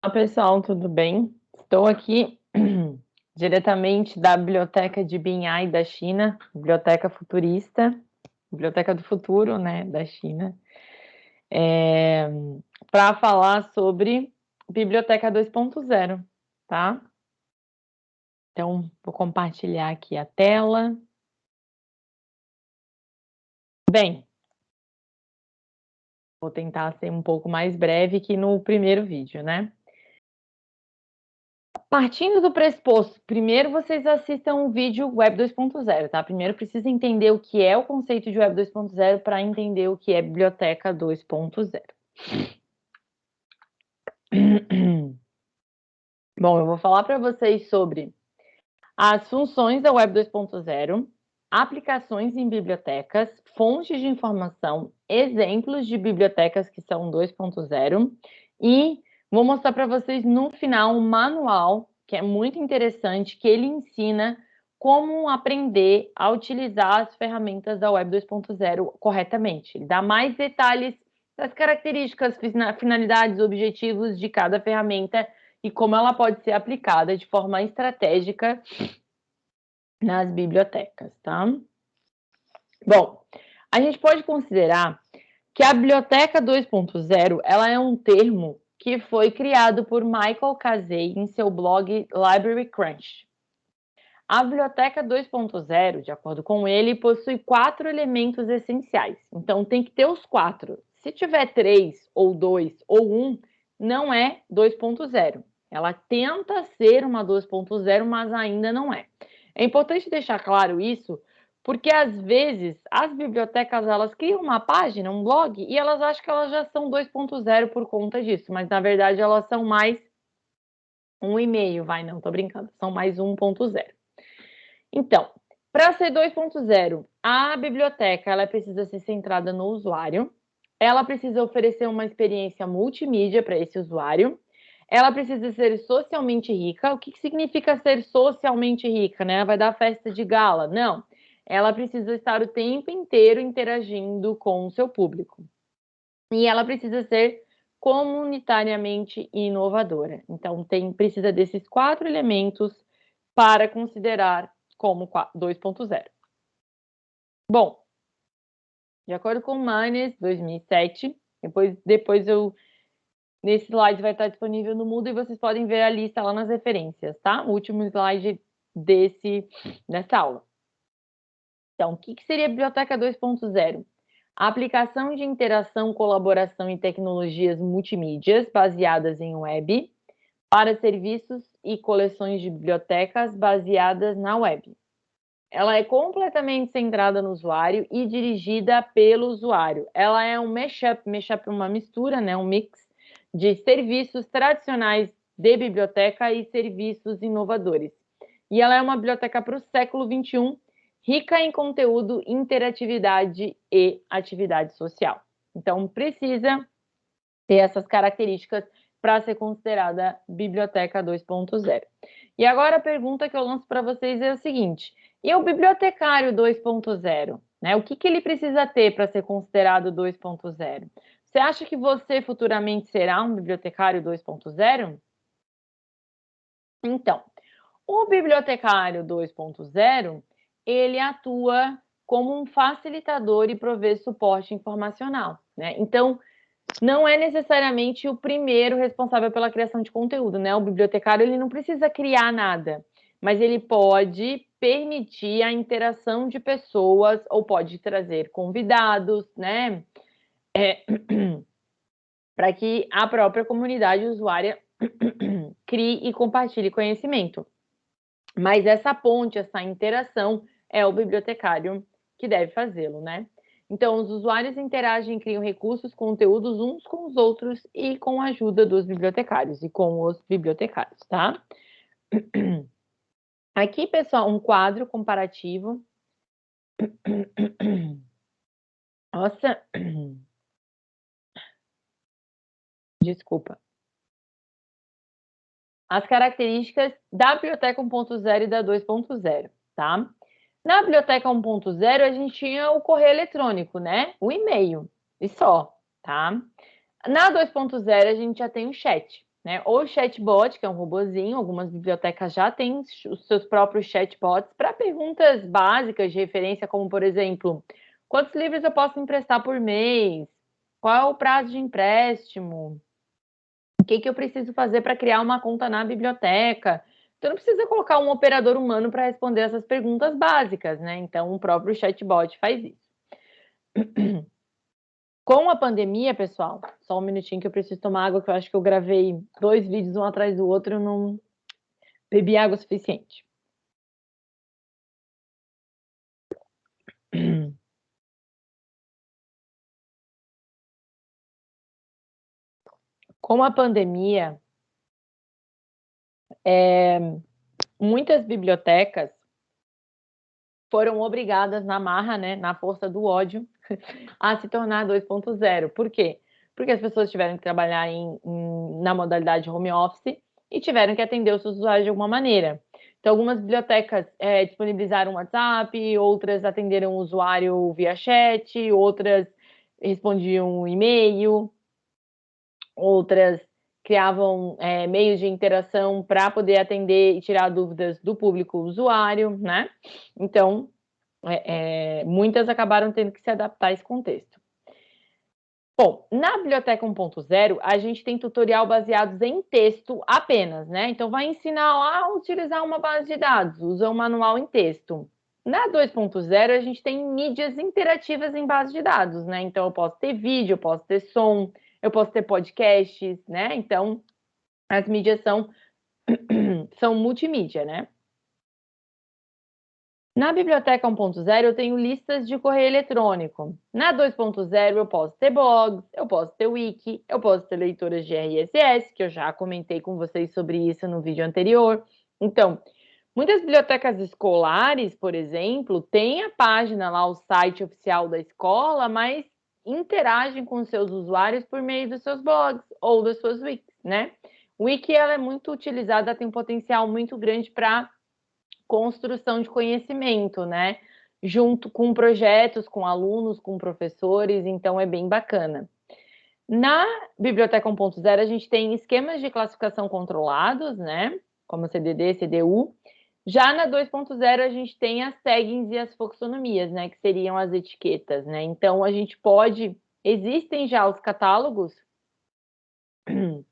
Olá, pessoal, tudo bem? Estou aqui diretamente da Biblioteca de Binhai da China, Biblioteca Futurista, Biblioteca do Futuro, né, da China, é, para falar sobre Biblioteca 2.0, tá? Então, vou compartilhar aqui a tela. Bem, vou tentar ser um pouco mais breve que no primeiro vídeo, né? Partindo do pressuposto, primeiro vocês assistam o vídeo Web 2.0, tá? Primeiro precisa entender o que é o conceito de Web 2.0 para entender o que é Biblioteca 2.0. Bom, eu vou falar para vocês sobre as funções da Web 2.0, aplicações em bibliotecas, fontes de informação, exemplos de bibliotecas que são 2.0 e Vou mostrar para vocês no final um manual que é muito interessante, que ele ensina como aprender a utilizar as ferramentas da Web 2.0 corretamente. Ele dá mais detalhes das características, finalidades, objetivos de cada ferramenta e como ela pode ser aplicada de forma estratégica nas bibliotecas, tá? Bom, a gente pode considerar que a biblioteca 2.0 ela é um termo que foi criado por Michael Casey em seu blog Library Crunch. A biblioteca 2.0, de acordo com ele, possui quatro elementos essenciais. Então tem que ter os quatro. Se tiver três, ou dois, ou um, não é 2.0. Ela tenta ser uma 2.0, mas ainda não é. É importante deixar claro isso, porque às vezes as bibliotecas elas criam uma página, um blog, e elas acham que elas já são 2.0 por conta disso, mas na verdade elas são mais um e-mail, vai, não, tô brincando, são mais 1.0. Então, para ser 2.0, a biblioteca ela precisa ser centrada no usuário, ela precisa oferecer uma experiência multimídia para esse usuário, ela precisa ser socialmente rica. O que, que significa ser socialmente rica? Né? Vai dar festa de gala? Não ela precisa estar o tempo inteiro interagindo com o seu público. E ela precisa ser comunitariamente inovadora. Então, tem, precisa desses quatro elementos para considerar como 2.0. Bom, de acordo com o Manes, 2007, depois, depois eu nesse slide vai estar disponível no Moodle e vocês podem ver a lista lá nas referências, tá? O último slide desse dessa aula. Então, o que, que seria a Biblioteca 2.0? A aplicação de interação, colaboração e tecnologias multimídias baseadas em web para serviços e coleções de bibliotecas baseadas na web. Ela é completamente centrada no usuário e dirigida pelo usuário. Ela é um mashup, mashup é uma mistura, né, um mix de serviços tradicionais de biblioteca e serviços inovadores. E ela é uma biblioteca para o século 21 rica em conteúdo, interatividade e atividade social. Então, precisa ter essas características para ser considerada biblioteca 2.0. E agora a pergunta que eu lanço para vocês é o seguinte: e o bibliotecário 2.0? Né? O que, que ele precisa ter para ser considerado 2.0? Você acha que você futuramente será um bibliotecário 2.0? Então, o bibliotecário 2.0 ele atua como um facilitador e provê suporte informacional, né? Então, não é necessariamente o primeiro responsável pela criação de conteúdo, né? O bibliotecário ele não precisa criar nada, mas ele pode permitir a interação de pessoas ou pode trazer convidados, né? É, para que a própria comunidade usuária crie e compartilhe conhecimento. Mas essa ponte, essa interação é o bibliotecário que deve fazê-lo, né? Então, os usuários interagem e criam recursos, conteúdos uns com os outros e com a ajuda dos bibliotecários e com os bibliotecários, tá? Aqui, pessoal, um quadro comparativo. Nossa. Desculpa. As características da biblioteca 1.0 e da 2.0, tá? Na biblioteca 1.0, a gente tinha o correio eletrônico, né? O e-mail, e só, tá? Na 2.0, a gente já tem o chat, né? Ou chatbot, que é um robozinho, algumas bibliotecas já têm os seus próprios chatbots para perguntas básicas de referência, como por exemplo, quantos livros eu posso emprestar por mês? Qual é o prazo de empréstimo? O que, que eu preciso fazer para criar uma conta na biblioteca? Então, não precisa colocar um operador humano para responder essas perguntas básicas, né? Então, o próprio chatbot faz isso. Com a pandemia, pessoal, só um minutinho que eu preciso tomar água, que eu acho que eu gravei dois vídeos um atrás do outro e não bebi água suficiente. Com a pandemia, é, muitas bibliotecas foram obrigadas na marra, né, na força do ódio, a se tornar 2.0. Por quê? Porque as pessoas tiveram que trabalhar em, em, na modalidade home office e tiveram que atender os seus usuários de alguma maneira. Então, algumas bibliotecas é, disponibilizaram WhatsApp, outras atenderam o usuário via chat, outras respondiam e-mail, outras criavam é, meios de interação para poder atender e tirar dúvidas do público usuário, né? Então, é, é, muitas acabaram tendo que se adaptar a esse contexto. Bom, na Biblioteca 1.0, a gente tem tutorial baseados em texto apenas, né? Então, vai ensinar a utilizar uma base de dados, usa um manual em texto. Na 2.0, a gente tem mídias interativas em base de dados, né? Então, eu posso ter vídeo, eu posso ter som, eu posso ter podcasts, né? Então, as mídias são, são multimídia, né? Na biblioteca 1.0 eu tenho listas de correio eletrônico. Na 2.0 eu posso ter blogs, eu posso ter wiki, eu posso ter leitoras de RSS, que eu já comentei com vocês sobre isso no vídeo anterior. Então, muitas bibliotecas escolares, por exemplo, têm a página lá, o site oficial da escola, mas interagem com seus usuários por meio dos seus blogs ou das suas wikis, né? Wiki ela é muito utilizada, tem um potencial muito grande para construção de conhecimento, né? Junto com projetos, com alunos, com professores, então é bem bacana. Na Biblioteca 1.0, a gente tem esquemas de classificação controlados, né? Como CDD, CDU, já na 2.0 a gente tem as taggings e as foxonomias, né, que seriam as etiquetas, né? Então a gente pode, existem já os catálogos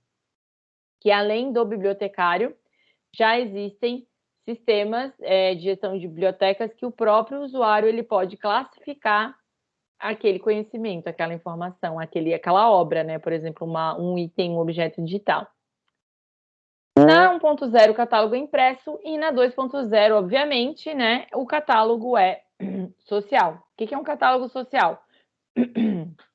que além do bibliotecário já existem sistemas é, de gestão de bibliotecas que o próprio usuário ele pode classificar aquele conhecimento, aquela informação, aquele, aquela obra, né? Por exemplo, uma, um item, um objeto digital. Na 1.0, o catálogo é impresso, e na 2.0, obviamente, né, o catálogo é social. O que é um catálogo social?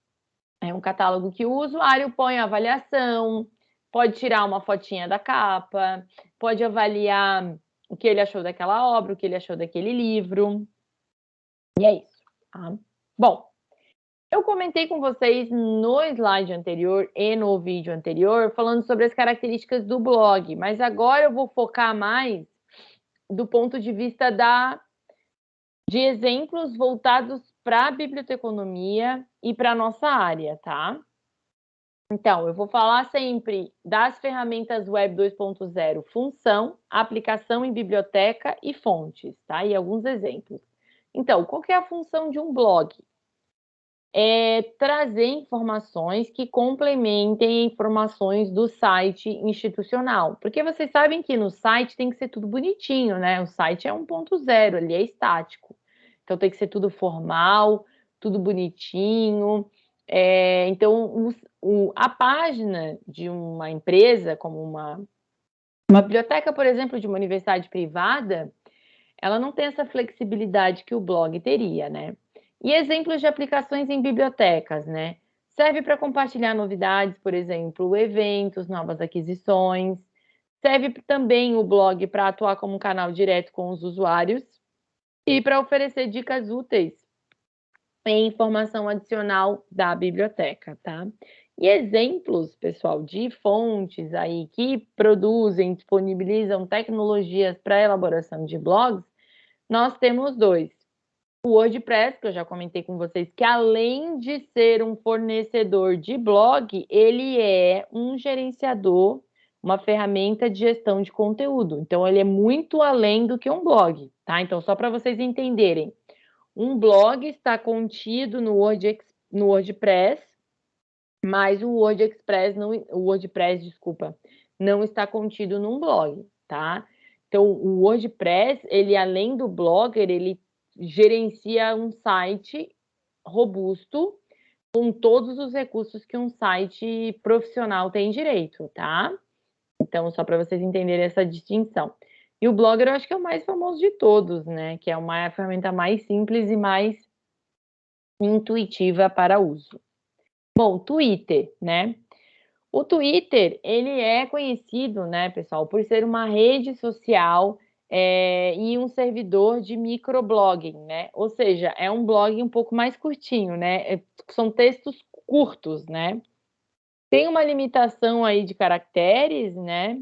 É um catálogo que o usuário põe a avaliação, pode tirar uma fotinha da capa, pode avaliar o que ele achou daquela obra, o que ele achou daquele livro. E é isso. Tá? Bom, eu comentei com vocês no slide anterior e no vídeo anterior, falando sobre as características do blog, mas agora eu vou focar mais do ponto de vista da, de exemplos voltados para a biblioteconomia e para a nossa área, tá? Então, eu vou falar sempre das ferramentas Web 2.0, função, aplicação em biblioteca e fontes, tá? E alguns exemplos. Então, qual é a função de um blog? É trazer informações que complementem informações do site institucional. Porque vocês sabem que no site tem que ser tudo bonitinho, né? O site é 1.0, ele é estático. Então tem que ser tudo formal, tudo bonitinho. É, então, o, o, a página de uma empresa, como uma, uma biblioteca, por exemplo, de uma universidade privada, ela não tem essa flexibilidade que o blog teria, né? E exemplos de aplicações em bibliotecas, né? Serve para compartilhar novidades, por exemplo, eventos, novas aquisições. Serve também o blog para atuar como um canal direto com os usuários e para oferecer dicas úteis e informação adicional da biblioteca, tá? E exemplos, pessoal, de fontes aí que produzem, disponibilizam tecnologias para elaboração de blogs, nós temos dois. O WordPress, que eu já comentei com vocês, que além de ser um fornecedor de blog, ele é um gerenciador, uma ferramenta de gestão de conteúdo. Então, ele é muito além do que um blog, tá? Então, só para vocês entenderem, um blog está contido no, Word, no WordPress, mas o Word Express não, o WordPress, desculpa, não está contido num blog, tá? Então, o WordPress, ele além do Blogger, ele gerencia um site robusto com todos os recursos que um site profissional tem direito, tá? Então, só para vocês entenderem essa distinção. E o Blogger eu acho que é o mais famoso de todos, né? Que é uma ferramenta mais simples e mais intuitiva para uso. Bom, Twitter, né? O Twitter, ele é conhecido, né, pessoal, por ser uma rede social é, e um servidor de microblogging, né? Ou seja, é um blog um pouco mais curtinho, né? É, são textos curtos, né? Tem uma limitação aí de caracteres, né?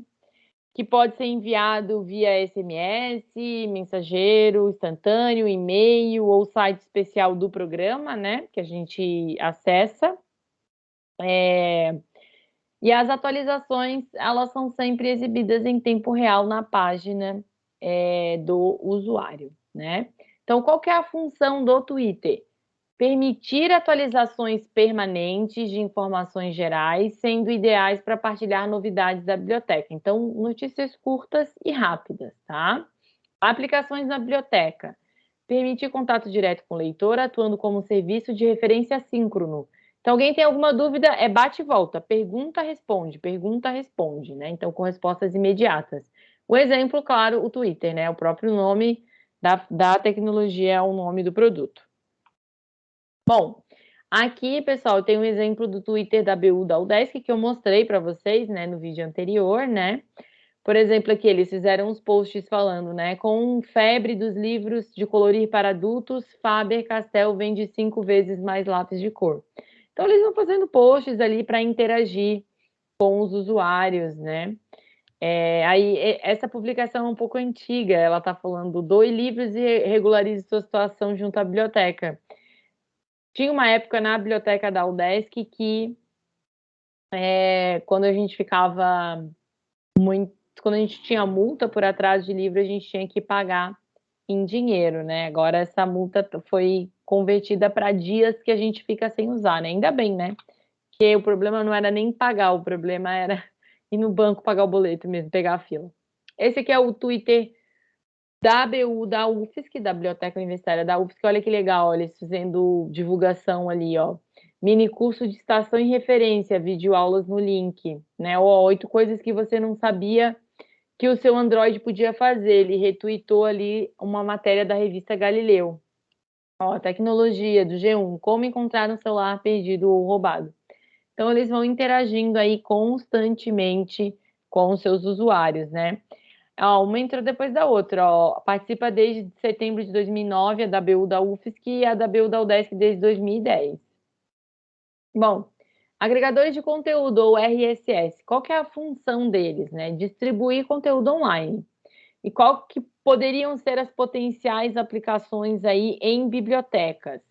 Que pode ser enviado via SMS, mensageiro instantâneo, e-mail ou site especial do programa, né? Que a gente acessa. É... E as atualizações, elas são sempre exibidas em tempo real na página é, do usuário, né? Então, qual que é a função do Twitter? Permitir atualizações permanentes de informações gerais, sendo ideais para partilhar novidades da biblioteca. Então, notícias curtas e rápidas, tá? Aplicações na biblioteca. Permitir contato direto com o leitor, atuando como serviço de referência síncrono. Então, alguém tem alguma dúvida, é bate e volta, pergunta, responde, pergunta, responde, né? Então, com respostas imediatas. O exemplo, claro, o Twitter, né? O próprio nome da, da tecnologia é o nome do produto. Bom, aqui, pessoal, tem um exemplo do Twitter da BU da UDESC que eu mostrei para vocês, né, no vídeo anterior, né? Por exemplo, aqui eles fizeram uns posts falando, né? Com febre dos livros de colorir para adultos, Faber-Castell vende cinco vezes mais lápis de cor. Então, eles vão fazendo posts ali para interagir com os usuários, né? É, aí, essa publicação é um pouco antiga, ela está falando, doe livros e regularize sua situação junto à biblioteca. Tinha uma época na biblioteca da UDESC que, é, quando a gente ficava muito, quando a gente tinha multa por atraso de livro, a gente tinha que pagar em dinheiro, né? Agora essa multa foi convertida para dias que a gente fica sem usar, né? Ainda bem, né? Que o problema não era nem pagar, o problema era ir no banco pagar o boleto mesmo, pegar a fila. Esse aqui é o Twitter da ABU, da UFSC, da Biblioteca Universitária da UFSC. Olha que legal, olha, eles fazendo divulgação ali, ó. Mini curso de estação e referência, vídeo aulas no link, né? Ó, oito coisas que você não sabia que o seu Android podia fazer. Ele retweetou ali uma matéria da revista Galileu. Ó, tecnologia do G1, como encontrar um celular perdido ou roubado. Então, eles vão interagindo aí constantemente com os seus usuários, né? Ó, uma entrou depois da outra, ó. Participa desde setembro de 2009, a BU da UFSC e a BU da UDESC desde 2010. Bom, agregadores de conteúdo, ou RSS, qual que é a função deles, né? Distribuir conteúdo online. E qual que poderiam ser as potenciais aplicações aí em bibliotecas?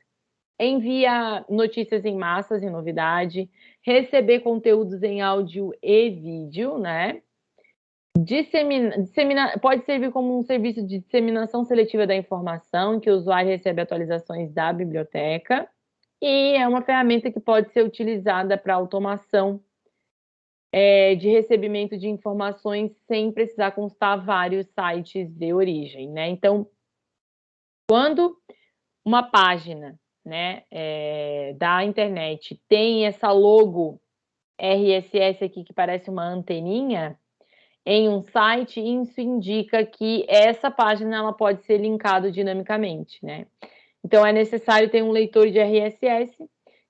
Envia notícias em massas e novidade, receber conteúdos em áudio e vídeo, né? Dissemina, dissemina, pode servir como um serviço de disseminação seletiva da informação, que o usuário recebe atualizações da biblioteca, e é uma ferramenta que pode ser utilizada para automação é, de recebimento de informações sem precisar constar vários sites de origem, né? Então, quando uma página né, é, da internet tem essa logo RSS aqui que parece uma anteninha, em um site, isso indica que essa página ela pode ser linkada dinamicamente, né? Então é necessário ter um leitor de RSS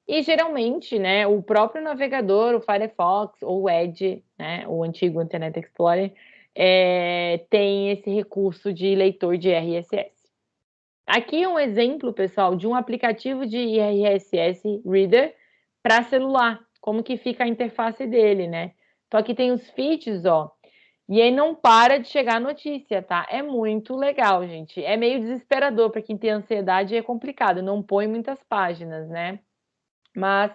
e geralmente, né, o próprio navegador, o Firefox ou o Edge, né, o antigo Internet Explorer, é, tem esse recurso de leitor de RSS. Aqui é um exemplo, pessoal, de um aplicativo de RSS Reader para celular, como que fica a interface dele, né? Então aqui tem os feeds, ó, e aí não para de chegar notícia, tá? É muito legal, gente. É meio desesperador para quem tem ansiedade, é complicado, não põe muitas páginas, né? Mas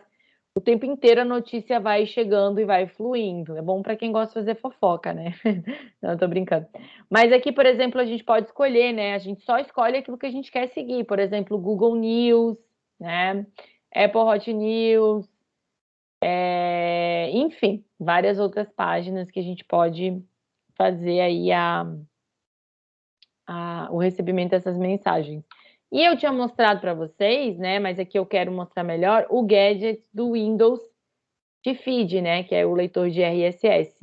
o tempo inteiro a notícia vai chegando e vai fluindo. É bom para quem gosta de fazer fofoca, né? Não, tô brincando. Mas aqui, por exemplo, a gente pode escolher, né? A gente só escolhe aquilo que a gente quer seguir. Por exemplo, Google News, né? Apple Hot News, é... enfim, várias outras páginas que a gente pode fazer aí a, a, o recebimento dessas mensagens. E eu tinha mostrado para vocês, né, mas aqui eu quero mostrar melhor, o gadget do Windows de feed, né, que é o leitor de RSS.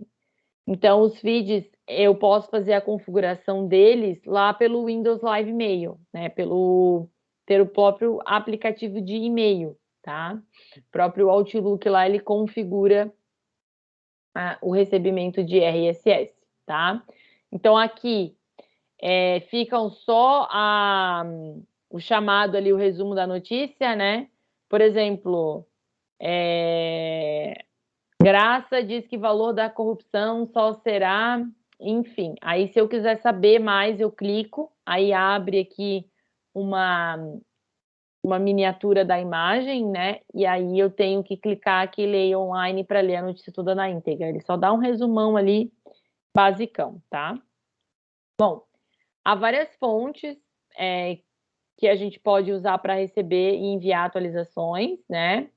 Então, os feeds, eu posso fazer a configuração deles lá pelo Windows Live Mail, né, pelo, pelo próprio aplicativo de e-mail, tá? O próprio Outlook lá, ele configura o recebimento de RSS, tá? Então, aqui é, ficam só a o chamado ali, o resumo da notícia, né? Por exemplo, é... Graça diz que valor da corrupção só será, enfim. Aí, se eu quiser saber mais, eu clico, aí abre aqui uma, uma miniatura da imagem, né? E aí eu tenho que clicar aqui ler online para ler a notícia toda na íntegra. Ele só dá um resumão ali, basicão, tá? Bom, há várias fontes é, que a gente pode usar para receber e enviar atualizações, né?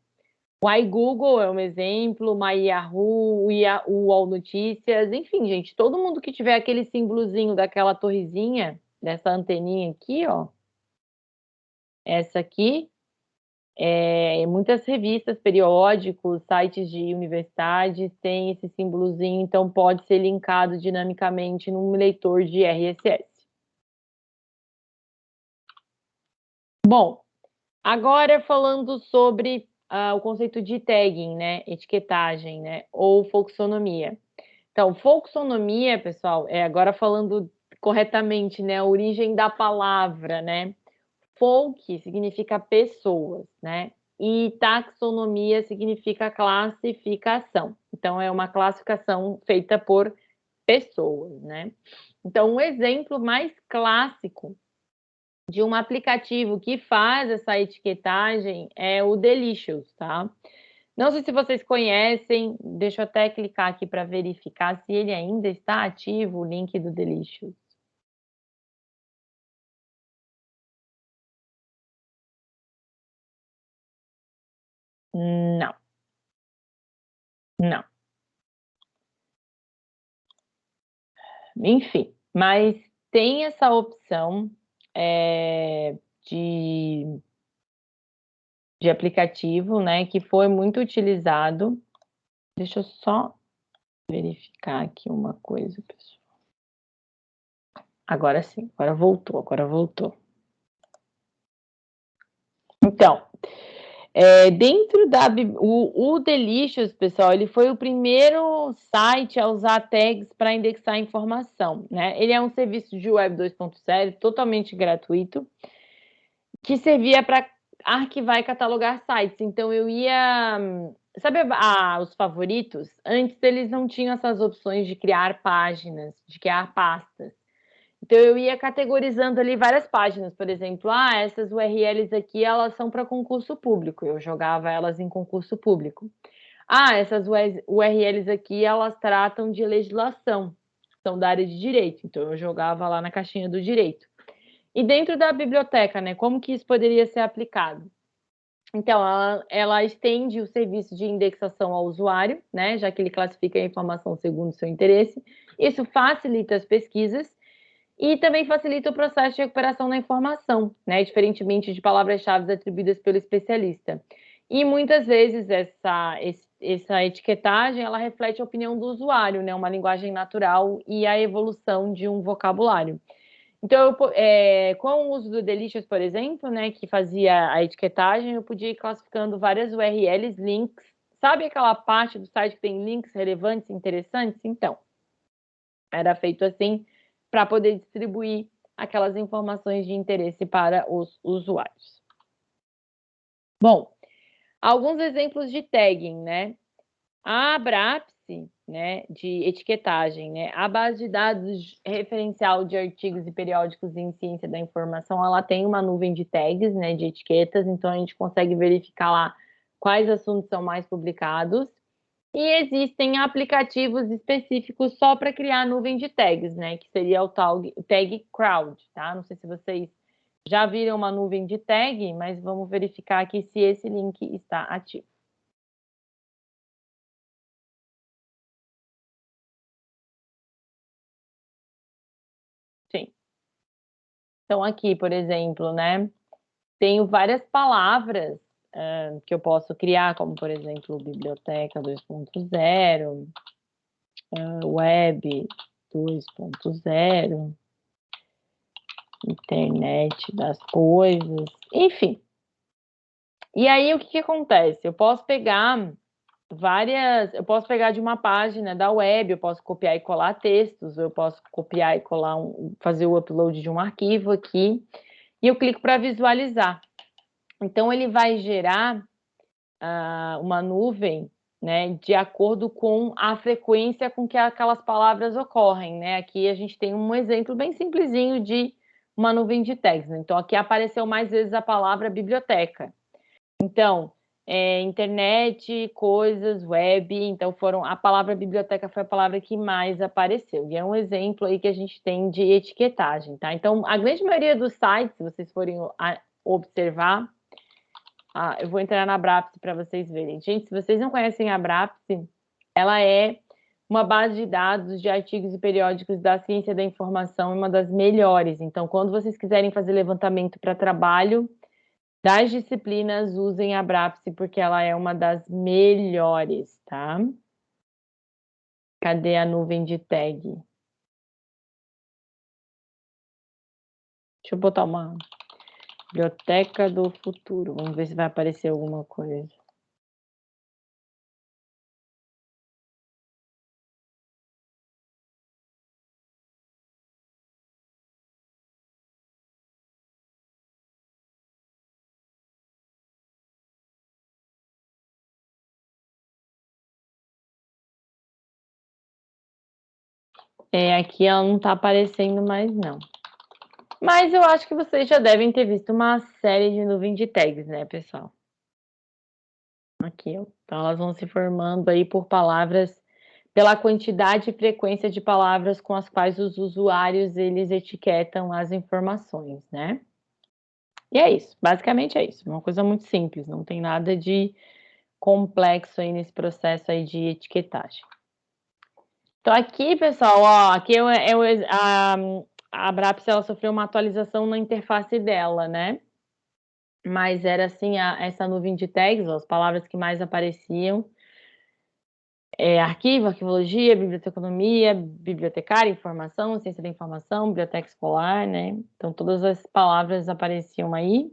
O iGoogle é um exemplo, o MyYahoo, o UOL Notícias, enfim, gente, todo mundo que tiver aquele símbolozinho daquela torrezinha, dessa anteninha aqui, ó, essa aqui, é, muitas revistas, periódicos, sites de universidades têm esse símbolozinho, então pode ser linkado dinamicamente num leitor de RSS. Bom, agora falando sobre uh, o conceito de tagging, né, etiquetagem, né, ou folksonomia. Então, folksonomia, pessoal, é agora falando corretamente, né, a origem da palavra, né, folk significa pessoas, né, e taxonomia significa classificação. Então, é uma classificação feita por pessoas, né. Então, um exemplo mais clássico de um aplicativo que faz essa etiquetagem é o Delicious, tá? Não sei se vocês conhecem, deixa eu até clicar aqui para verificar se ele ainda está ativo, o link do Delicious. Não. Não. Enfim, mas tem essa opção é, de, de aplicativo, né, que foi muito utilizado. Deixa eu só verificar aqui uma coisa, pessoal. Agora sim, agora voltou, agora voltou. Então, é, dentro da o, o Delicious, pessoal, ele foi o primeiro site a usar tags para indexar informação, né? Ele é um serviço de web 2.0 totalmente gratuito que servia para arquivar e catalogar sites. Então eu ia, sabe, os favoritos? Antes eles não tinham essas opções de criar páginas, de criar pastas. Então eu ia categorizando ali várias páginas, por exemplo, ah, essas URLs aqui elas são para concurso público. Eu jogava elas em concurso público. Ah, essas URLs aqui elas tratam de legislação, são da área de direito. Então eu jogava lá na caixinha do direito. E dentro da biblioteca, né, como que isso poderia ser aplicado? Então, ela, ela, estende o serviço de indexação ao usuário, né, já que ele classifica a informação segundo seu interesse. Isso facilita as pesquisas e também facilita o processo de recuperação da informação, né, diferentemente de palavras-chave atribuídas pelo especialista. E muitas vezes essa, essa etiquetagem ela reflete a opinião do usuário, né, uma linguagem natural e a evolução de um vocabulário. Então, eu, é, com o uso do Delicious, por exemplo, né, que fazia a etiquetagem, eu podia ir classificando várias URLs, links. Sabe aquela parte do site que tem links relevantes, interessantes? Então, era feito assim para poder distribuir aquelas informações de interesse para os usuários. Bom, alguns exemplos de tagging, né? A Abrapse, né, de etiquetagem, né? A base de dados referencial de artigos e periódicos em ciência da informação, ela tem uma nuvem de tags, né, de etiquetas, então a gente consegue verificar lá quais assuntos são mais publicados. E existem aplicativos específicos só para criar nuvem de tags, né? Que seria o tag, tag crowd, tá? Não sei se vocês já viram uma nuvem de tag, mas vamos verificar aqui se esse link está ativo. Sim. Então, aqui, por exemplo, né? Tenho várias palavras uh, que eu posso criar, como, por exemplo, biblioteca 2.0, uh, web 2.0, internet das coisas, enfim. E aí, o que, que acontece? Eu posso pegar várias, eu posso pegar de uma página da web, eu posso copiar e colar textos, eu posso copiar e colar, um, fazer o upload de um arquivo aqui, e eu clico para visualizar. Então, ele vai gerar uh, uma nuvem né, de acordo com a frequência com que aquelas palavras ocorrem. Né? Aqui a gente tem um exemplo bem simplesinho de uma nuvem de. Né? Então, aqui apareceu mais vezes a palavra biblioteca. Então, é, internet, coisas, web, então foram a palavra biblioteca foi a palavra que mais apareceu. E é um exemplo aí que a gente tem de etiquetagem, tá? Então, a grande maioria dos sites, se vocês forem observar, ah, eu vou entrar na Abrapse para vocês verem. Gente, se vocês não conhecem a Abrapse, ela é uma base de dados de artigos e periódicos da ciência da informação, uma das melhores. Então, quando vocês quiserem fazer levantamento para trabalho das disciplinas, usem a Abrapse, porque ela é uma das melhores, tá? Cadê a nuvem de tag? Deixa eu botar uma Biblioteca do Futuro. Vamos ver se vai aparecer alguma coisa. É, aqui ela não está aparecendo mais, não. Mas eu acho que vocês já devem ter visto uma série de nuvem de tags, né, pessoal? Aqui, ó. Então, elas vão se formando aí por palavras, pela quantidade e frequência de palavras com as quais os usuários, eles etiquetam as informações, né? E é isso, basicamente é isso. Uma coisa muito simples, não tem nada de complexo aí nesse processo aí de etiquetagem. Então, aqui, pessoal, ó, aqui é, é a, a Abraps ela sofreu uma atualização na interface dela, né? Mas era assim, a, essa nuvem de tags, as palavras que mais apareciam. É, arquivo, arquivologia, biblioteconomia, bibliotecária, informação, ciência da informação, biblioteca escolar, né? Então, todas as palavras apareciam aí.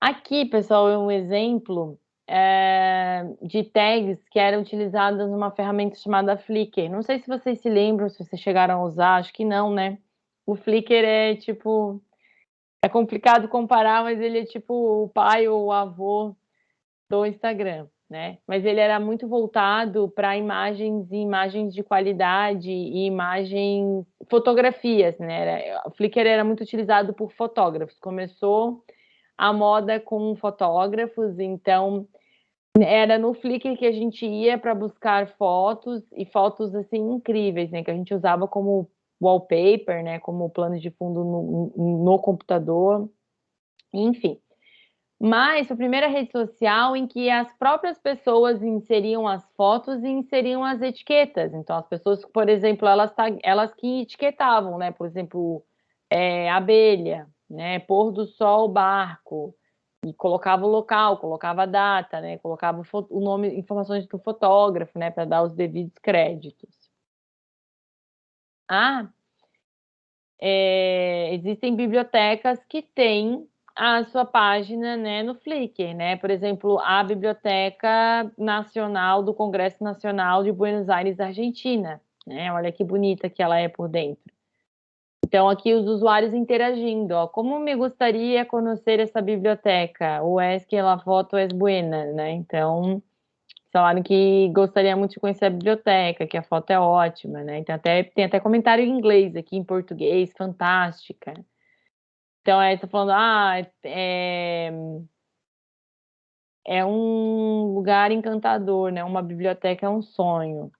Aqui, pessoal, é um exemplo é, de tags que eram utilizadas numa ferramenta chamada Flickr. Não sei se vocês se lembram, se vocês chegaram a usar, acho que não, né? O Flickr é tipo. É complicado comparar, mas ele é tipo o pai ou o avô do Instagram, né? Mas ele era muito voltado para imagens e imagens de qualidade e imagens, fotografias, né? Era, o Flickr era muito utilizado por fotógrafos. Começou a moda com fotógrafos, então era no Flickr que a gente ia para buscar fotos e fotos assim incríveis, né? Que a gente usava como wallpaper, né? Como plano de fundo no, no computador, enfim. Mas a primeira rede social em que as próprias pessoas inseriam as fotos e inseriam as etiquetas. Então, as pessoas, por exemplo, elas, elas que etiquetavam, né? Por exemplo, é, abelha, né? Pôr do sol, barco, e colocava o local, colocava a data, né? Colocava o nome, informações do fotógrafo, né? Para dar os devidos créditos. Ah, é, existem bibliotecas que têm a sua página né, no Flickr, né? Por exemplo, a Biblioteca Nacional do Congresso Nacional de Buenos Aires, Argentina. Né? Olha que bonita que ela é por dentro. Então, aqui os usuários interagindo, ó, como me gostaria conhecer essa biblioteca? O es que la foto es buena, né? Então, falaram que gostaria muito de conhecer a biblioteca, que a foto é ótima, né? Então, até, tem até comentário em inglês aqui, em português, fantástica. Então, aí tá falando, ah, é, é um lugar encantador, né? Uma biblioteca é um sonho.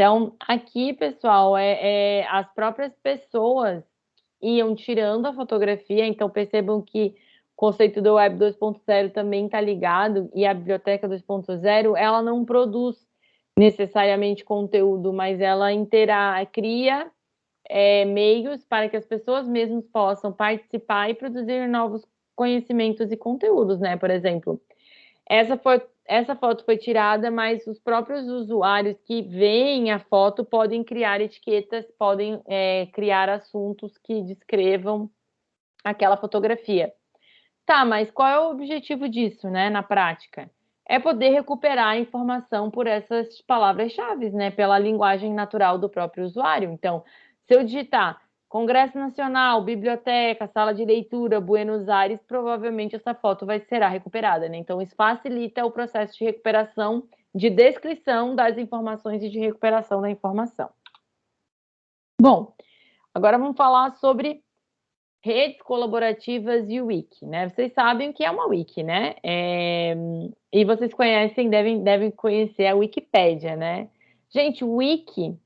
Então, aqui, pessoal, é, é as próprias pessoas iam tirando a fotografia, então percebam que o conceito do Web 2.0 também está ligado, e a biblioteca 2.0, ela não produz necessariamente conteúdo, mas ela intera cria é, meios para que as pessoas mesmas possam participar e produzir novos conhecimentos e conteúdos, né? Por exemplo, essa, foi, essa foto foi tirada, mas os próprios usuários que veem a foto podem criar etiquetas, podem é, criar assuntos que descrevam aquela fotografia. Tá, mas qual é o objetivo disso, né, na prática? É poder recuperar a informação por essas palavras-chave, né, pela linguagem natural do próprio usuário. Então, se eu digitar Congresso Nacional, biblioteca, sala de leitura, Buenos Aires, provavelmente essa foto vai será recuperada, né? Então isso facilita o processo de recuperação, de descrição das informações e de recuperação da informação. Bom, agora vamos falar sobre redes colaborativas e Wiki, né? Vocês sabem o que é uma Wiki, né? É... E vocês conhecem, devem, devem conhecer a Wikipédia, né? Gente, Wiki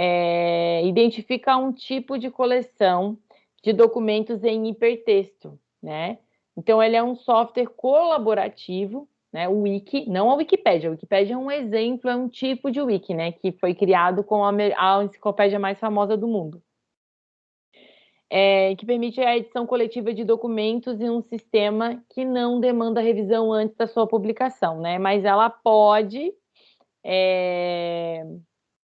é, identifica um tipo de coleção de documentos em hipertexto, né? Então, ele é um software colaborativo, né? O Wiki, não a Wikipédia. A Wikipédia é um exemplo, é um tipo de Wiki, né? Que foi criado com a, a enciclopédia mais famosa do mundo. É, que permite a edição coletiva de documentos em um sistema que não demanda revisão antes da sua publicação, né? Mas ela pode é,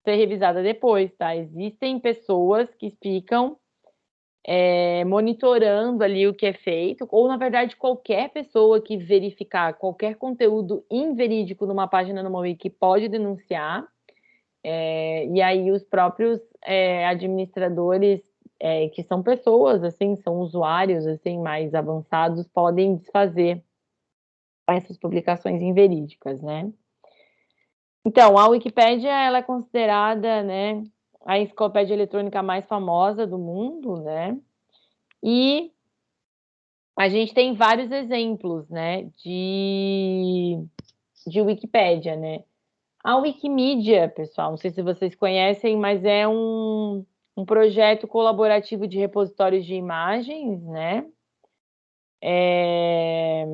ser revisada depois, tá? Existem pessoas que ficam é, monitorando ali o que é feito, ou na verdade qualquer pessoa que verificar qualquer conteúdo inverídico numa página no wiki pode denunciar, é, e aí os próprios é, administradores, é, que são pessoas, assim, são usuários, assim, mais avançados, podem desfazer essas publicações inverídicas, né? Então, a Wikipédia ela é considerada, né, a enciclopédia eletrônica mais famosa do mundo, né? E a gente tem vários exemplos, né, de, de Wikipédia, né? A Wikimedia, pessoal, não sei se vocês conhecem, mas é um, um projeto colaborativo de repositórios de imagens, né? É...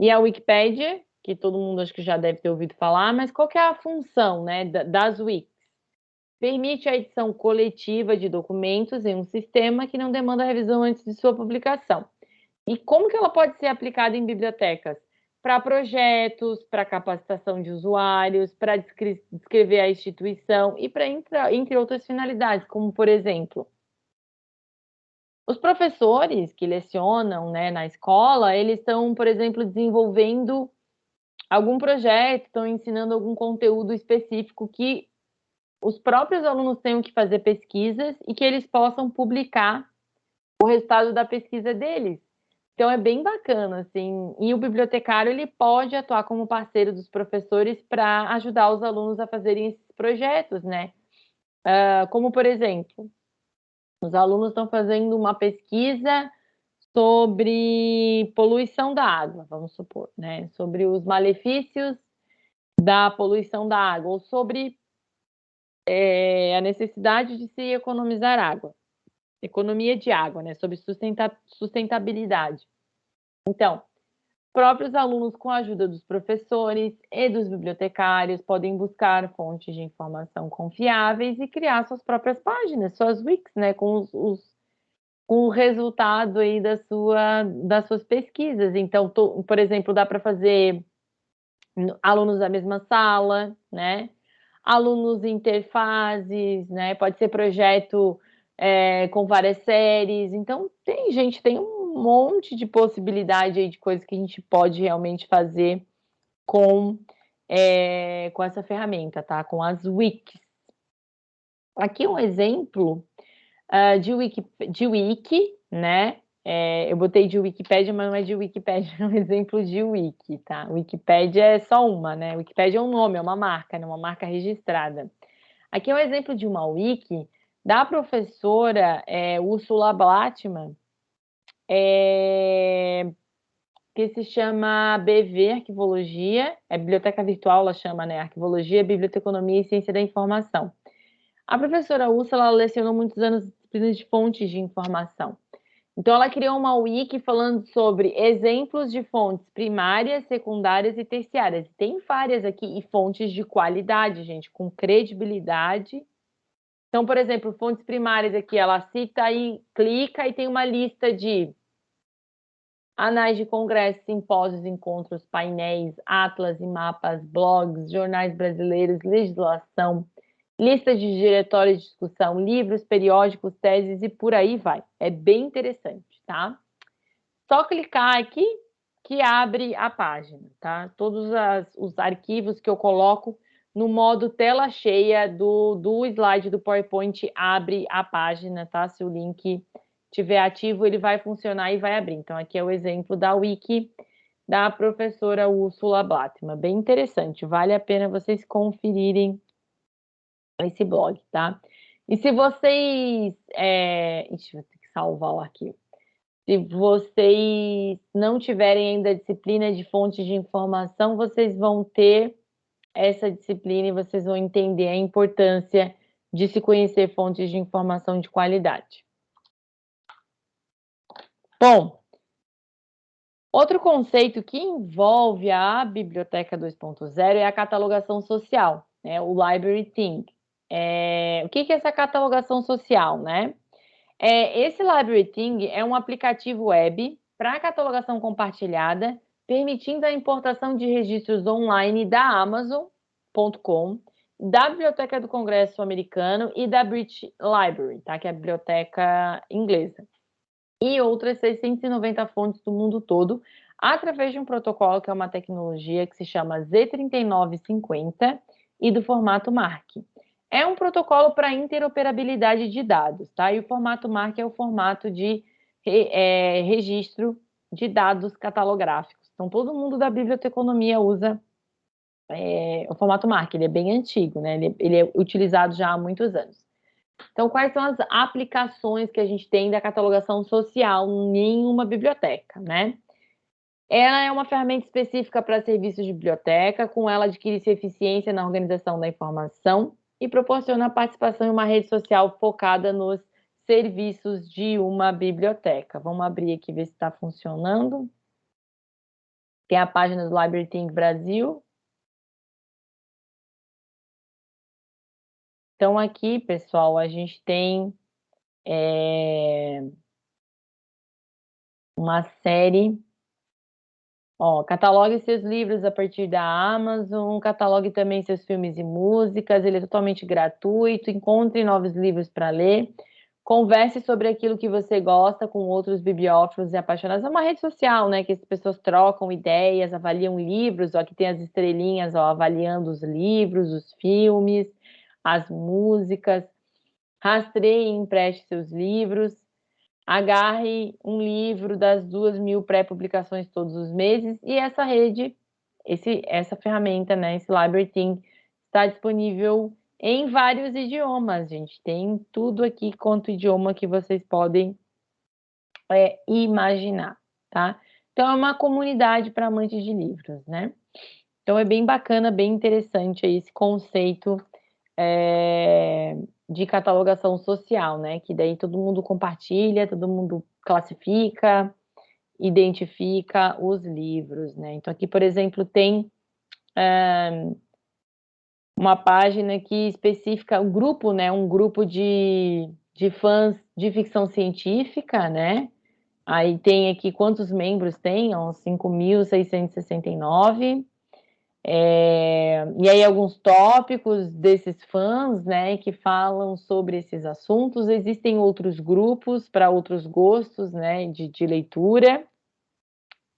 E a Wikipédia, que todo mundo acho que já deve ter ouvido falar, mas qual é a função né, das Wikis? Permite a edição coletiva de documentos em um sistema que não demanda revisão antes de sua publicação. E como que ela pode ser aplicada em bibliotecas? Para projetos, para capacitação de usuários, para descrever a instituição e para entre outras finalidades, como por exemplo, os professores que lecionam né, na escola, eles estão, por exemplo, desenvolvendo algum projeto, estão ensinando algum conteúdo específico que os próprios alunos tenham que fazer pesquisas e que eles possam publicar o resultado da pesquisa deles. Então é bem bacana, assim. E o bibliotecário ele pode atuar como parceiro dos professores para ajudar os alunos a fazerem esses projetos, né? Uh, como por exemplo, os alunos estão fazendo uma pesquisa sobre poluição da água, vamos supor, né? Sobre os malefícios da poluição da água, ou sobre é, a necessidade de se economizar água, economia de água, né? Sobre sustentabilidade. Então, próprios alunos, com a ajuda dos professores e dos bibliotecários, podem buscar fontes de informação confiáveis e criar suas próprias páginas, suas wikis, né? Com os, os o resultado aí da sua, das suas pesquisas. Então, tô, por exemplo, dá para fazer alunos da mesma sala, né? Alunos interfaces, né? Pode ser projeto é, com várias séries. Então, tem gente, tem um monte de possibilidade aí de coisas que a gente pode realmente fazer com, é, com essa ferramenta, tá? Com as wikis. Aqui um exemplo uh, de, wiki, de wiki, né? É, eu botei de Wikipédia, mas não é de Wikipédia, é um exemplo de wiki, tá? Wikipédia é só uma, né? Wikipédia é um nome, é uma marca, né? uma marca registrada. Aqui é um exemplo de uma wiki da professora é, Ursula Blattman. É, que se chama BV Arquivologia, é biblioteca virtual, ela chama, né? Arquivologia, Biblioteconomia e Ciência da Informação. A professora Úrsula lecionou muitos anos disciplinas de fontes de informação. Então, ela criou uma wiki falando sobre exemplos de fontes primárias, secundárias e terciárias. Tem várias aqui e fontes de qualidade, gente, com credibilidade. Então, por exemplo, fontes primárias aqui, ela cita e clica e tem uma lista de anais de congressos, simpósios, encontros, painéis, atlas e mapas, blogs, jornais brasileiros, legislação, listas de diretórios de discussão, livros, periódicos, teses e por aí vai. É bem interessante, tá? Só clicar aqui que abre a página, tá? Todos as, os arquivos que eu coloco no modo tela cheia do, do slide do PowerPoint abre a página, tá? Se o link estiver ativo, ele vai funcionar e vai abrir. Então, aqui é o exemplo da wiki da professora Úrsula Blattman. Bem interessante, vale a pena vocês conferirem esse blog, tá? E se vocês... É... Ixi, vou ter que salvar o arquivo. Se vocês não tiverem ainda disciplina de fontes de informação, vocês vão ter essa disciplina e vocês vão entender a importância de se conhecer fontes de informação de qualidade. Bom, outro conceito que envolve a Biblioteca 2.0 é a catalogação social, né? o Library Think. É, o que, que é essa catalogação social, né? É, esse Library Thing é um aplicativo web para catalogação compartilhada, permitindo a importação de registros online da Amazon.com, da Biblioteca do Congresso Americano e da British Library, tá? que é a biblioteca inglesa e outras 690 fontes do mundo todo, através de um protocolo que é uma tecnologia que se chama Z3950 e do formato MARC. É um protocolo para interoperabilidade de dados, tá? E o formato MARC é o formato de é, registro de dados catalográficos. Então, todo mundo da biblioteconomia usa é, o formato MARC, ele é bem antigo, né? Ele, ele é utilizado já há muitos anos. Então, quais são as aplicações que a gente tem da catalogação social em uma biblioteca, né? Ela é uma ferramenta específica para serviços de biblioteca, com ela adquire-se eficiência na organização da informação e proporciona a participação em uma rede social focada nos serviços de uma biblioteca. Vamos abrir aqui ver se está funcionando. Tem a página do Library Think Brasil, Então, aqui, pessoal, a gente tem é, uma série. Ó, catalogue seus livros a partir da Amazon, catalogue também seus filmes e músicas, ele é totalmente gratuito, encontre novos livros para ler, converse sobre aquilo que você gosta com outros bibliófilos e apaixonados. É uma rede social, né, que as pessoas trocam ideias, avaliam livros, ó, aqui tem as estrelinhas, ó, avaliando os livros, os filmes, as músicas, rastreie e empreste seus livros, agarre um livro das duas mil pré-publicações todos os meses, e essa rede, esse, essa ferramenta, né, esse Library Thing, está disponível em vários idiomas, gente. Tem tudo aqui quanto idioma que vocês podem é, imaginar, tá? Então, é uma comunidade para amantes de livros, né? Então, é bem bacana, bem interessante esse conceito é, de catalogação social, né? Que daí todo mundo compartilha, todo mundo classifica, identifica os livros, né? Então aqui, por exemplo, tem é, uma página que especifica um grupo, né? Um grupo de, de fãs de ficção científica, né? Aí tem aqui quantos membros tem, 5.669. É, e aí alguns tópicos desses fãs, né, que falam sobre esses assuntos. Existem outros grupos para outros gostos, né, de, de leitura.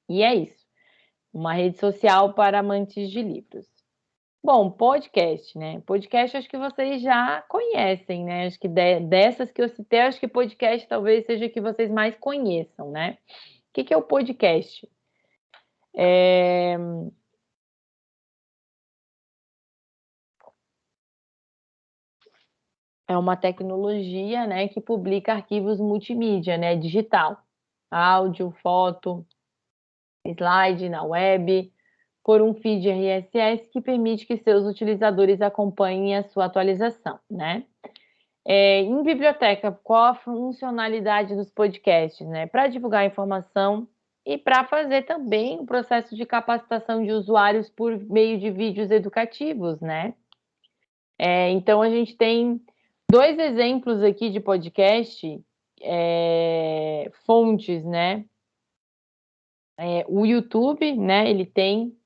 E é isso. Uma rede social para amantes de livros. Bom, podcast, né? Podcast acho que vocês já conhecem, né? Acho que de, dessas que eu citei, acho que podcast talvez seja que vocês mais conheçam, né? O que, que é o podcast? É, é uma tecnologia né, que publica arquivos multimídia, né, digital, áudio, foto, slide na web, por um feed RSS que permite que seus utilizadores acompanhem a sua atualização, né? É, em biblioteca, qual a funcionalidade dos podcasts, né? Para divulgar informação e para fazer também o processo de capacitação de usuários por meio de vídeos educativos, né? É, então, a gente tem dois exemplos aqui de podcast, é, fontes, né? É, o YouTube, né? Ele tem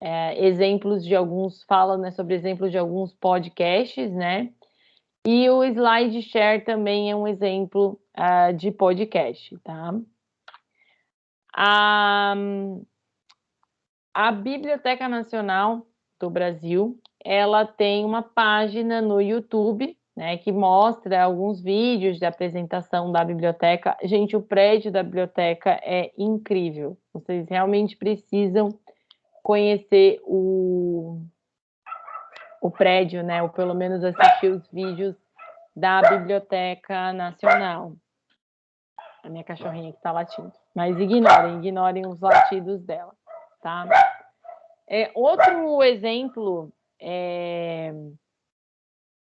é, exemplos de alguns, fala né, sobre exemplos de alguns podcasts, né? E o SlideShare também é um exemplo uh, de podcast, tá? A, a Biblioteca Nacional do Brasil, ela tem uma página no YouTube, né, que mostra alguns vídeos de apresentação da biblioteca. Gente, o prédio da biblioteca é incrível. Vocês realmente precisam conhecer o, o prédio, né, ou pelo menos assistir os vídeos da Biblioteca Nacional. A minha cachorrinha que está latindo. Mas ignorem, ignorem os latidos dela, tá? É, outro exemplo é,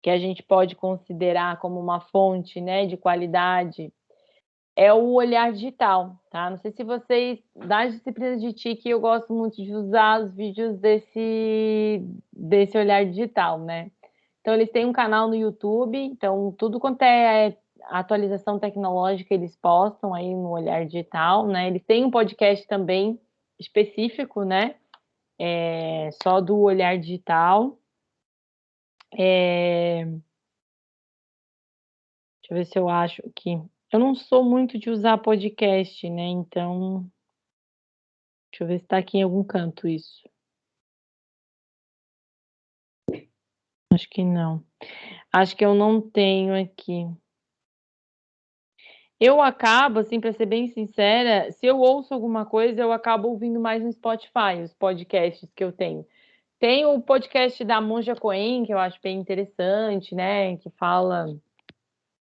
que a gente pode considerar como uma fonte né, de qualidade é o olhar digital, tá? Não sei se vocês, das disciplinas de TIC, eu gosto muito de usar os vídeos desse, desse olhar digital, né? Então, eles têm um canal no YouTube, então, tudo quanto é atualização tecnológica, eles postam aí no Olhar Digital, né? Eles têm um podcast também específico, né? É, só do Olhar Digital. É... Deixa eu ver se eu acho aqui. Eu não sou muito de usar podcast, né? Então, deixa eu ver se está aqui em algum canto isso. Acho que não. Acho que eu não tenho aqui. Eu acabo, assim, para ser bem sincera, se eu ouço alguma coisa, eu acabo ouvindo mais no Spotify, os podcasts que eu tenho. Tem o podcast da Monja Coen, que eu acho bem interessante, né? Que fala.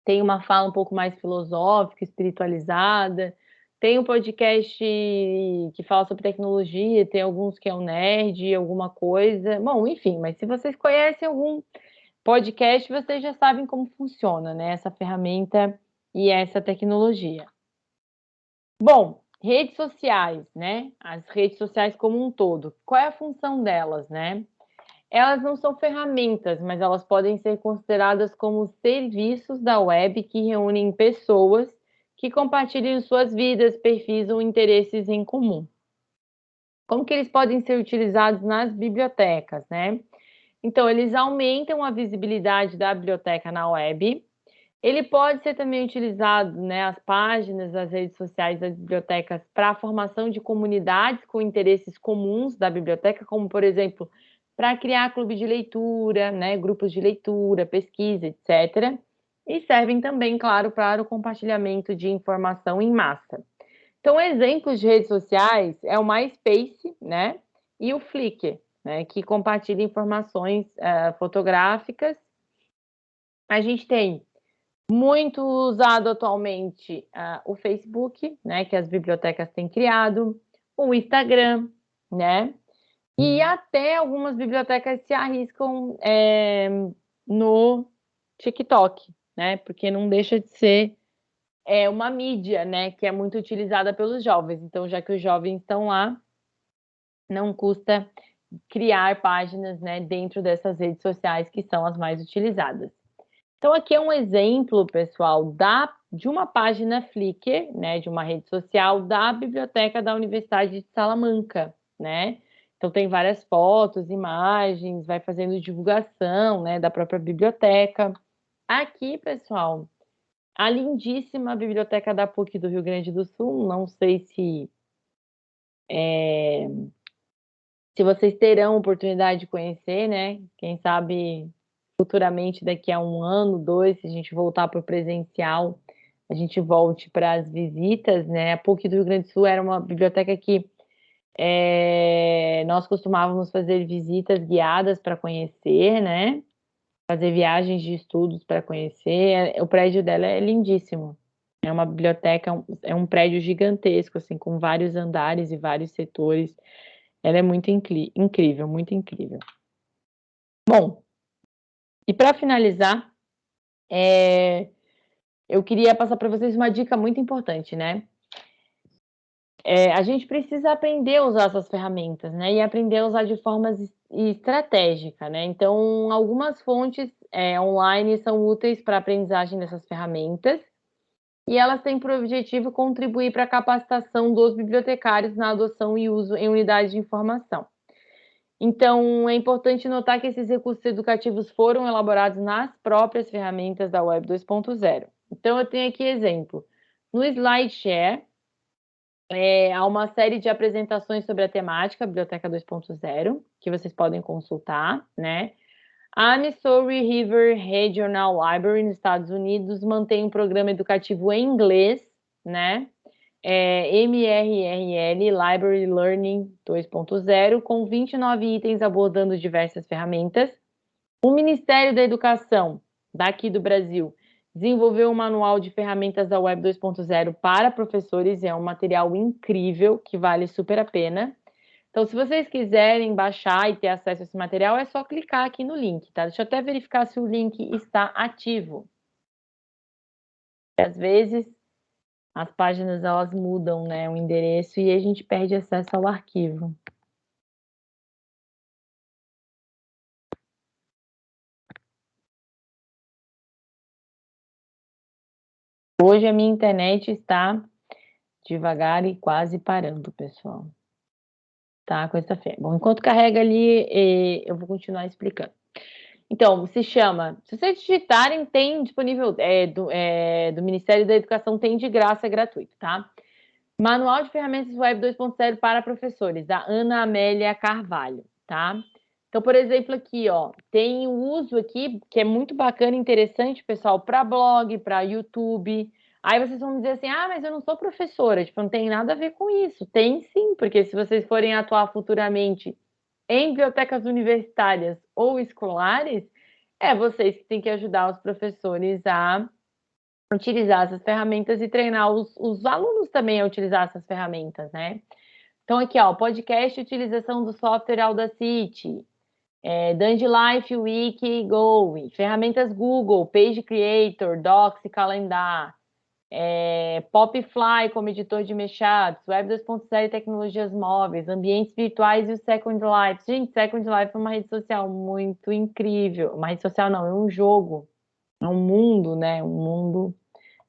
Tem uma fala um pouco mais filosófica, espiritualizada. Tem um podcast que fala sobre tecnologia, tem alguns que é o um nerd, alguma coisa. Bom, enfim, mas se vocês conhecem algum podcast, vocês já sabem como funciona, né? Essa ferramenta e essa tecnologia. Bom, redes sociais, né? As redes sociais como um todo. Qual é a função delas, né? Elas não são ferramentas, mas elas podem ser consideradas como serviços da web que reúnem pessoas que compartilhem suas vidas, perfis ou interesses em comum. Como que eles podem ser utilizados nas bibliotecas, né? Então, eles aumentam a visibilidade da biblioteca na web. Ele pode ser também utilizado, né, as páginas, as redes sociais das bibliotecas para a formação de comunidades com interesses comuns da biblioteca, como, por exemplo, para criar clube de leitura, né, grupos de leitura, pesquisa, etc e servem também, claro, para o compartilhamento de informação em massa. Então, exemplos de redes sociais é o MySpace, né, e o Flickr, né, que compartilha informações uh, fotográficas. A gente tem muito usado atualmente uh, o Facebook, né, que as bibliotecas têm criado, o Instagram, né, e uhum. até algumas bibliotecas se arriscam é, no TikTok, né? Porque não deixa de ser é, uma mídia, né? Que é muito utilizada pelos jovens. Então, já que os jovens estão lá, não custa criar páginas, né? Dentro dessas redes sociais que são as mais utilizadas. Então, aqui é um exemplo, pessoal, da, de uma página Flickr, né? De uma rede social da biblioteca da Universidade de Salamanca, né? Então tem várias fotos, imagens, vai fazendo divulgação, né, da própria biblioteca. Aqui, pessoal, a lindíssima Biblioteca da PUC do Rio Grande do Sul, não sei se é, se vocês terão oportunidade de conhecer, né? Quem sabe futuramente, daqui a um ano, dois, se a gente voltar para o presencial, a gente volte para as visitas, né? A PUC do Rio Grande do Sul era uma biblioteca que é, nós costumávamos fazer visitas guiadas para conhecer, né? fazer viagens de estudos para conhecer. É, o prédio dela é lindíssimo. É uma biblioteca, é um prédio gigantesco, assim, com vários andares e vários setores. Ela é muito incrível, muito incrível. Bom, e para finalizar, é, eu queria passar para vocês uma dica muito importante, né? É, a gente precisa aprender a usar essas ferramentas, né? E aprender a usar de forma estratégica, né? Então, algumas fontes é, online são úteis para a aprendizagem dessas ferramentas e elas têm por objetivo contribuir para a capacitação dos bibliotecários na adoção e uso em unidades de informação. Então, é importante notar que esses recursos educativos foram elaborados nas próprias ferramentas da Web 2.0. Então, eu tenho aqui exemplo. No SlideShare, é, há uma série de apresentações sobre a temática Biblioteca 2.0, que vocês podem consultar, né? A Missouri River Regional Library, nos Estados Unidos, mantém um programa educativo em inglês, né? É, MRRL Library Learning 2.0, com 29 itens abordando diversas ferramentas. O Ministério da Educação, daqui do Brasil, desenvolveu um manual de ferramentas da Web 2.0 para professores, é um material incrível que vale super a pena. Então, se vocês quiserem baixar e ter acesso a esse material, é só clicar aqui no link, tá? Deixa eu até verificar se o link está ativo. Às vezes, as páginas elas mudam, né, o endereço e a gente perde acesso ao arquivo. Hoje a minha internet está devagar e quase parando, pessoal. Tá, com essa fé. Bom, enquanto carrega ali, eh, eu vou continuar explicando. Então, se chama, se vocês digitarem, tem disponível, é, do, é, do Ministério da Educação, tem de graça, é gratuito, tá? Manual de Ferramentas Web 2.0 para Professores, da Ana Amélia Carvalho, tá? Então, por exemplo, aqui, ó, tem o uso aqui, que é muito bacana e interessante, pessoal, para blog, para YouTube. Aí vocês vão dizer assim, ah, mas eu não sou professora, tipo, não tem nada a ver com isso. Tem sim, porque se vocês forem atuar futuramente em bibliotecas universitárias ou escolares, é vocês que têm que ajudar os professores a utilizar essas ferramentas e treinar os, os alunos também a utilizar essas ferramentas, né? Então, aqui, ó, podcast utilização do software Audacity, é, Life, Wiki, Go, ferramentas Google, Page Creator, Docs e Calendar, é, Popfly como editor de mashups, Web 2.0 e tecnologias móveis, ambientes virtuais e o Second Life. Gente, Second Life é uma rede social muito incrível. Uma rede social não, é um jogo, é um mundo, né? Um mundo.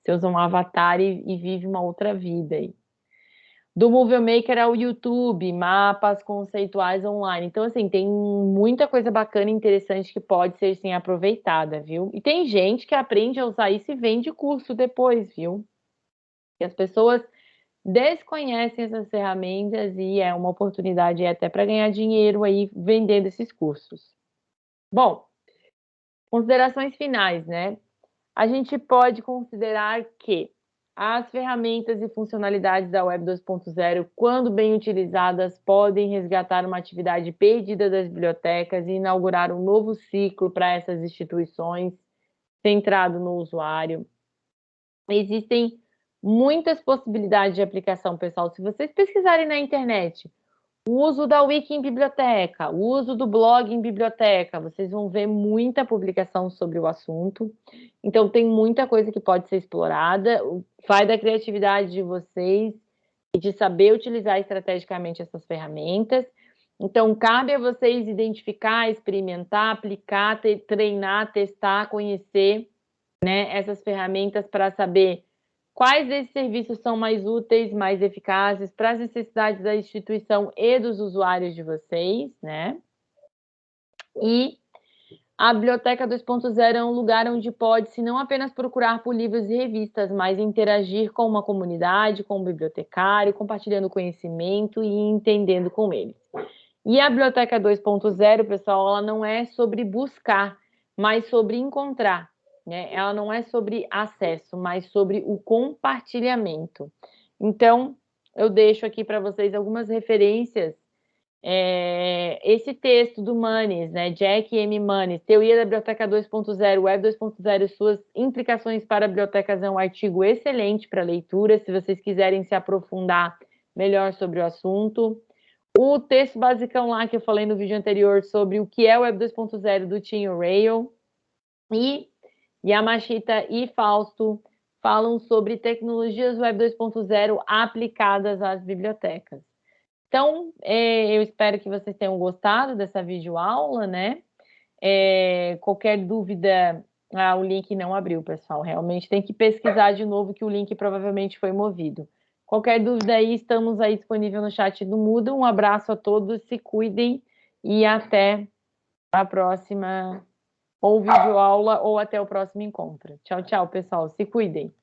Você usa um avatar e, e vive uma outra vida aí do Movie Maker ao YouTube, mapas conceituais online. Então, assim, tem muita coisa bacana e interessante que pode ser, sim, aproveitada, viu? E tem gente que aprende a usar isso e vende curso depois, viu? E as pessoas desconhecem essas ferramentas e é uma oportunidade até para ganhar dinheiro aí vendendo esses cursos. Bom, considerações finais, né? A gente pode considerar que as ferramentas e funcionalidades da Web 2.0, quando bem utilizadas, podem resgatar uma atividade perdida das bibliotecas e inaugurar um novo ciclo para essas instituições, centrado no usuário. Existem muitas possibilidades de aplicação, pessoal. Se vocês pesquisarem na internet o uso da Wiki em biblioteca, o uso do blog em biblioteca, vocês vão ver muita publicação sobre o assunto. Então, tem muita coisa que pode ser explorada. Vai da criatividade de vocês e de saber utilizar estrategicamente essas ferramentas. Então, cabe a vocês identificar, experimentar, aplicar, treinar, testar, conhecer né, essas ferramentas para saber Quais desses serviços são mais úteis, mais eficazes para as necessidades da instituição e dos usuários de vocês, né? E a Biblioteca 2.0 é um lugar onde pode-se não apenas procurar por livros e revistas, mas interagir com uma comunidade, com um bibliotecário, compartilhando conhecimento e entendendo com eles. E a Biblioteca 2.0, pessoal, ela não é sobre buscar, mas sobre encontrar. Né? Ela não é sobre acesso, mas sobre o compartilhamento. Então, eu deixo aqui para vocês algumas referências É, esse texto do Manes, né, Jack M. Manes, Teoria da Biblioteca 2.0, Web 2.0 e suas implicações para bibliotecas, é um artigo excelente para leitura, se vocês quiserem se aprofundar melhor sobre o assunto. O texto basicão lá que eu falei no vídeo anterior sobre o que é o Web 2.0 do Tim Rail e Yamashita e Fausto falam sobre tecnologias Web 2.0 aplicadas às bibliotecas. Então, é, eu espero que vocês tenham gostado dessa videoaula, né? É, qualquer dúvida, ah, o link não abriu, pessoal. Realmente tem que pesquisar de novo que o link provavelmente foi movido. Qualquer dúvida aí, estamos aí disponível no chat do Muda. Um abraço a todos, se cuidem e até a próxima ou videoaula ou até o próximo encontro. Tchau, tchau, pessoal. Se cuidem.